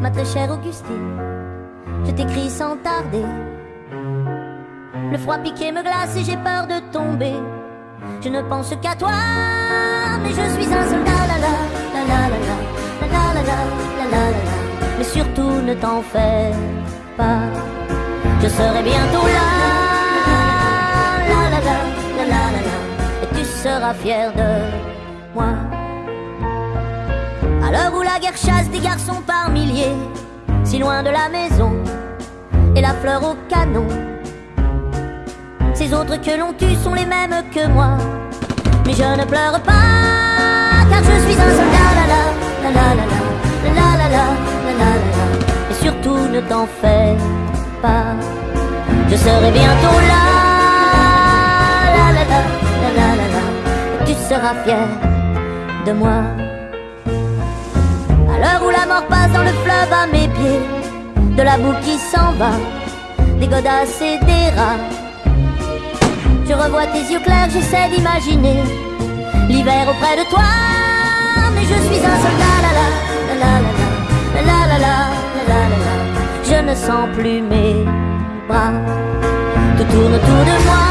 ma très chère Augustine, je t'écris sans tarder. Le froid piqué me glace et j'ai peur de tomber. Je ne pense qu'à toi, mais je suis un soldat, la la la la la la la la la la la la. Mais surtout ne t'en fais pas, je serai bientôt là, la la la la la la la. Et tu seras fier de moi. À l'heure où la guerre chasse des garçons par milliers, si loin de la maison, et la fleur au canon. Ces autres que l'on tue sont les mêmes que moi, mais je ne pleure pas, car je suis un soldat, la la, la la la la, la la la, la la et surtout ne t'en fais pas, je serai bientôt là, la la la, la la la, tu seras fier de moi mort passe dans le fleuve à mes pieds, de la boue qui s'en va, des godasses et des rats. Je revois tes yeux clairs, j'essaie d'imaginer l'hiver auprès de toi. Mais je suis un soldat, la la la la la la la la la. Je ne sens plus mes bras, tout tourne autour de moi.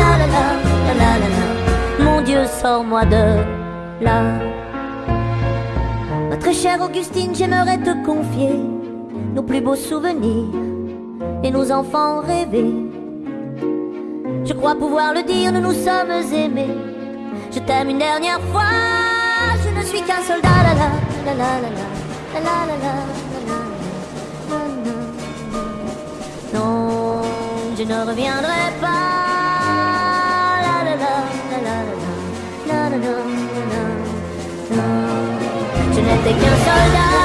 La la la la la la. Mon Dieu, sors-moi de là. Chère Augustine, j'aimerais te confier nos plus beaux souvenirs et nos enfants rêvés. Je crois pouvoir le dire, nous nous sommes aimés. Je t'aime une dernière fois, je ne suis qu'un soldat, la la la la la la la la la Non, je ne reviendrai pas. Yo no te quiero soltar